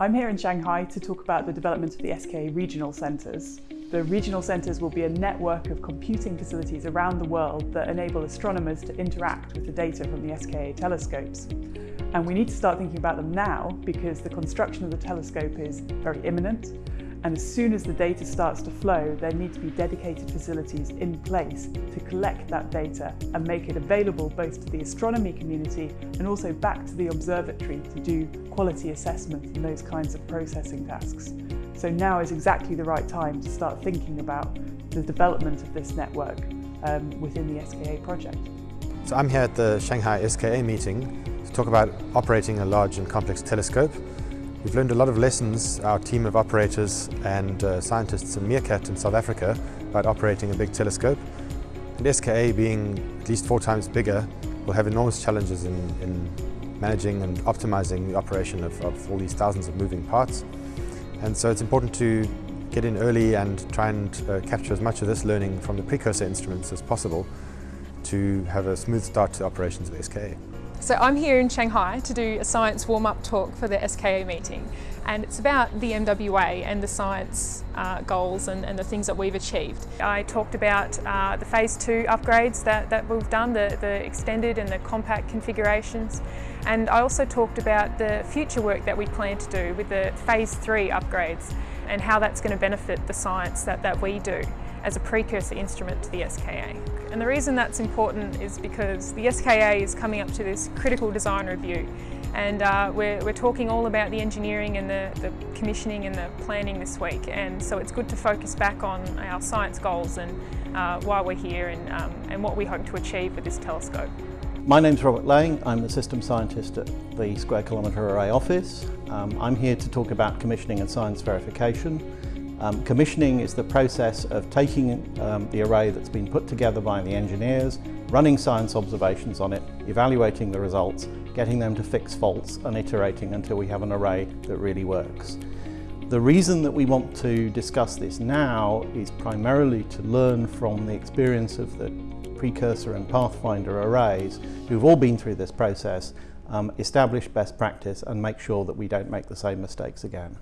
I'm here in Shanghai to talk about the development of the SKA regional centres. The regional centres will be a network of computing facilities around the world that enable astronomers to interact with the data from the SKA telescopes. And we need to start thinking about them now because the construction of the telescope is very imminent and as soon as the data starts to flow, there need to be dedicated facilities in place to collect that data and make it available both to the astronomy community and also back to the observatory to do quality assessment and those kinds of processing tasks. So now is exactly the right time to start thinking about the development of this network um, within the SKA project. So I'm here at the Shanghai SKA meeting to talk about operating a large and complex telescope We've learned a lot of lessons, our team of operators and uh, scientists in Meerkat in South Africa, about operating a big telescope. And SKA being at least four times bigger will have enormous challenges in, in managing and optimizing the operation of, of, all these thousands of moving parts. And so it's important to get in early and try and uh, capture as much of this learning from the precursor instruments as possible to have a smooth start to operations of SKA. So I'm here in Shanghai to do a science warm-up talk for the SKA meeting and it's about the MWA and the science uh, goals and, and, the things that we've achieved. I talked about uh, the phase two upgrades that, that we've done, the, the extended and the compact configurations and I also talked about the future work that we plan to do with the phase three upgrades and how that's going to benefit the science that, that we do as a precursor instrument to the SKA. And the reason that's important is because the SKA is coming up to this critical design review and uh, we're, we're talking all about the engineering and the, the commissioning and the planning this week and so it's good to focus back on our science goals and uh, why we're here and, um, and what we hope to achieve with this telescope. My name's Robert Laing, I'm the system scientist at the Square Kilometre Array office. Um, I'm here to talk about commissioning and science verification. Um, commissioning is the process of taking um, the array that's been put together by the engineers, running science observations on it, evaluating the results, getting them to fix faults and iterating until we have an array that really works. The reason that we want to discuss this now is primarily to learn from the experience of the precursor and pathfinder arrays who've all been through this process, um, establish best practice and make sure that we don't make the same mistakes again.